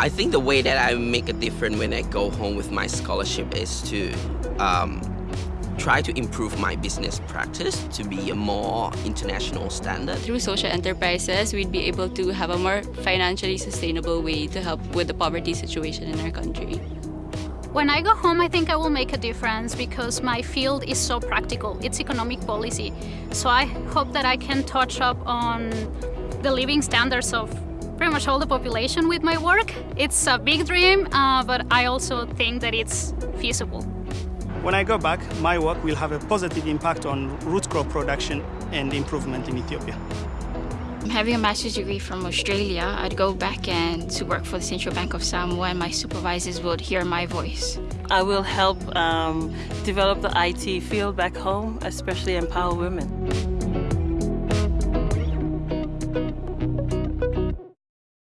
I think the way that I make a difference when I go home with my scholarship is to um, try to improve my business practice to be a more international standard. Through social enterprises, we'd be able to have a more financially sustainable way to help with the poverty situation in our country. When I go home, I think I will make a difference because my field is so practical. It's economic policy. So I hope that I can touch up on the living standards of pretty much all the population with my work. It's a big dream, uh, but I also think that it's feasible. When I go back, my work will have a positive impact on root crop production and improvement in Ethiopia. I'm having a master's degree from Australia, I'd go back and to work for the Central Bank of Samoa and my supervisors would hear my voice. I will help um, develop the IT field back home, especially empower women.